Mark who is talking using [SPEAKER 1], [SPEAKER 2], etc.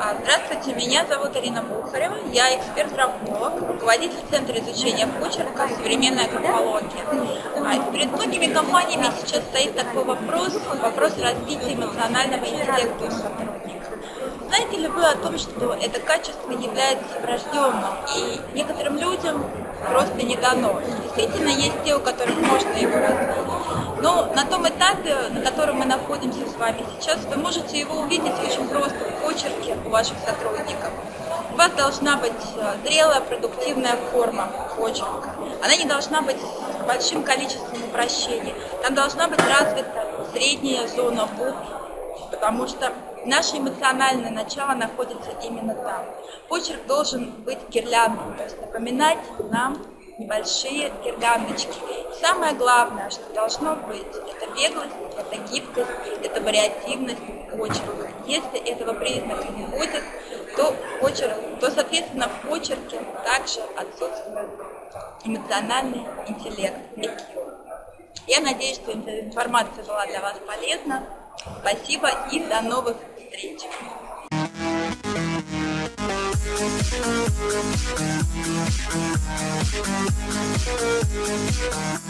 [SPEAKER 1] здравствуйте, меня зовут Ирина Бухарева, я эксперт-графолог, руководитель Центра изучения почерка «Современная графология». А, перед многими компаниями сейчас стоит такой вопрос, вопрос развития эмоционального интеллекта у сотрудников. Знаете ли вы о том, что это качество является врожденным, и некоторым людям просто не дано? Действительно, есть те, у которых можно его развить. Но на том этапе, на котором мы находимся с вами сейчас, вы можете его увидеть очень просто у ваших сотрудников. У вас должна быть э, зрелая, продуктивная форма почерка. Она не должна быть с большим количеством упрощений. Там должна быть развита средняя зона букв, потому что наше эмоциональное начало находится именно там. Почерк должен быть гирляндом, то есть напоминать нам небольшие гирляндочки. И самое главное, что должно быть, это беглость, это гибкость, это вариативность почерка. Если этого признака не будет, то, почерк, то соответственно в почерке также отсутствует эмоциональный интеллект. Я надеюсь, что эта информация была для вас полезна. Спасибо и до новых встреч!